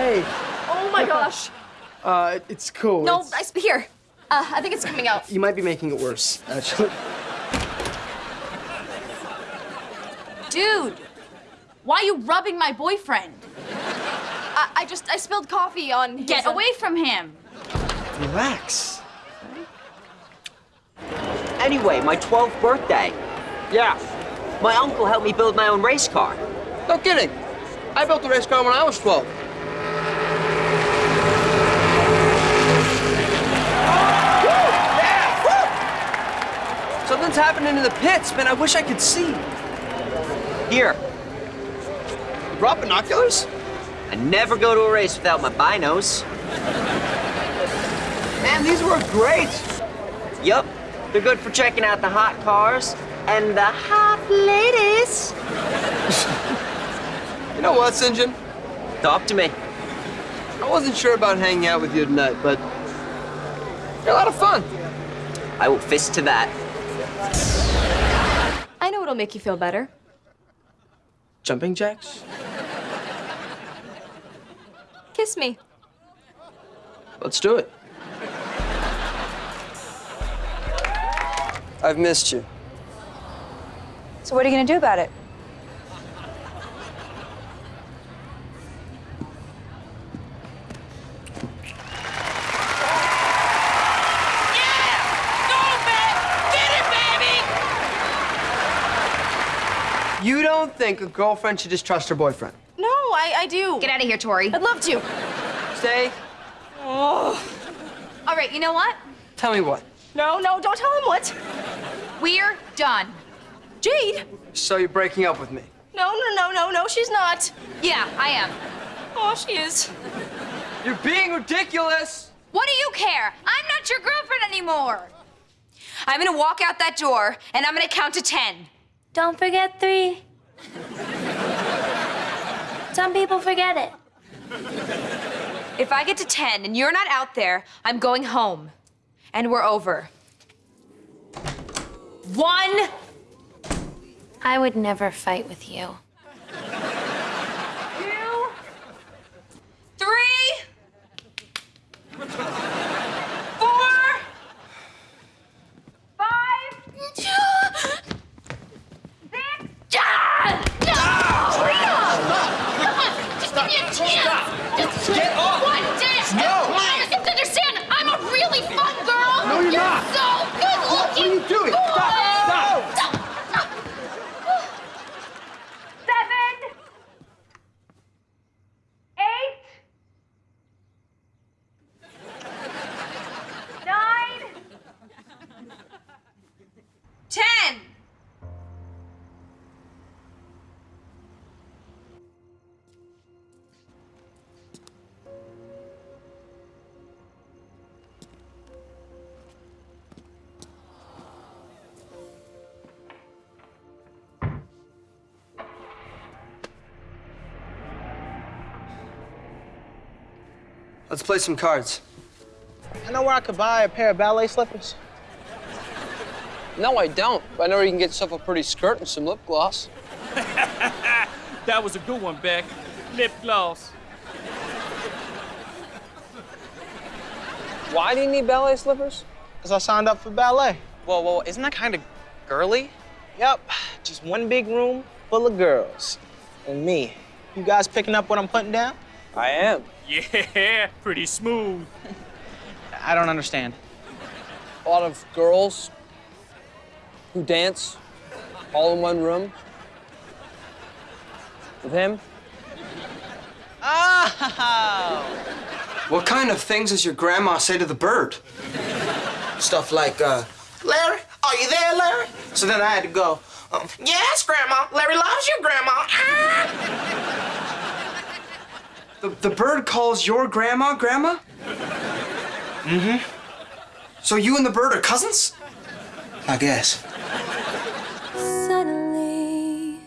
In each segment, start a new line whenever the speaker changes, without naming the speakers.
Hey,
Oh my gosh.
uh, it's cool.
No,
It's-
I here. Uh, I think it's coming out.
you might be making it worse, actually.
Dude, why are you rubbing my boyfriend? I, I just, I spilled coffee on his,
Get
uh,
away from him.
Relax.
Anyway, my 12th birthday.
Yeah.
My uncle helped me build my own race car.
No kidding. I built a race car when I was 12.
Something's happening in the pits, man. I wish I could see. Here,
You brought binoculars?
I never go to a race without my binos.
Man, these work great.
Yup, they're good for checking out the hot cars and the hot ladies.
You know what, Sinjin?
Talk to me.
I wasn't sure about hanging out with you tonight, but you're a lot of fun.
I will fist to that.
I know it'll make you feel better.
Jumping jacks?
Kiss me.
Let's do it. I've missed you.
So what are you gonna do about it?
You don't think a girlfriend should just trust her boyfriend?
No, I, I do.
Get out of here, Tori.
I'd love to.
Stay. Oh.
All right, you know what?
Tell me what.
No, no, don't tell him what.
We're done.
Jade.
So you're breaking up with me?
No, no, no, no, no, she's not.
Yeah, I am.
Oh, she is.
You're being ridiculous.
What do you care? I'm not your girlfriend anymore. I'm gonna walk out that door and I'm gonna count to ten.
Don't forget three. Some people forget it.
If I get to ten and you're not out there, I'm going home. And we're over. One,
I would never fight with you.
Let's play some cards.
I know where I could buy a pair of ballet slippers.
No, I don't. But I know where you can get yourself a pretty skirt and some lip gloss.
That was a good one, Beck. Lip gloss.
Why do you need ballet slippers? Because I signed up for ballet.
Whoa, whoa, isn't that kind of girly?
Yep, just one big room full of girls. And me. You guys picking up what I'm putting down?
I am.
Yeah, pretty smooth.
I don't understand.
A lot of girls who dance all in one room with him.
Oh!
What kind of things does your grandma say to the bird?
Stuff like, uh, Larry, are you there, Larry? So then I had to go, um, yes, Grandma. Larry loves you, Grandma. Ah!
The, the bird calls your grandma, grandma?
Mm-hmm.
So you and the bird are cousins?
I guess.
Suddenly,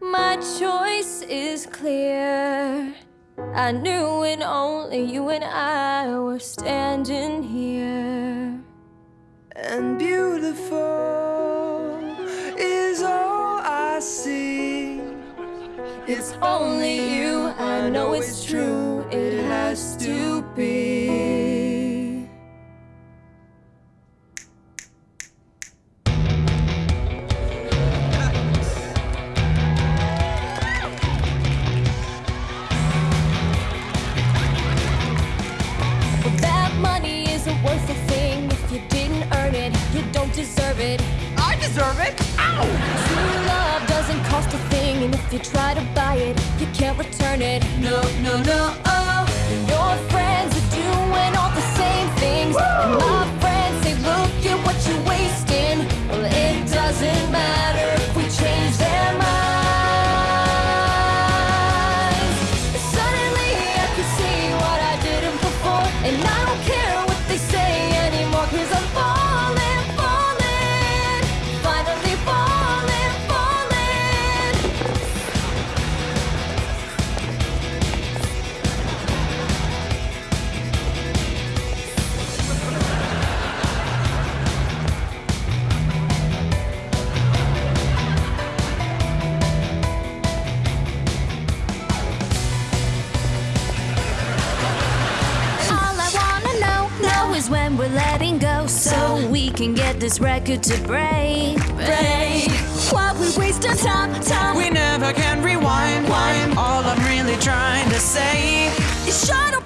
my choice is clear. I knew when only you and I were standing here.
And beautiful is all I see. It's only you know it's true, it has to be. That money isn't worth a thing if you didn't earn it. You don't deserve it.
I deserve it? Ow!
you try to buy it, you can't return it. No, no, no, oh. can
get this record to break, break. What we waste of time, time.
We never can rewind. Wine. All I'm really trying to say
is shut up.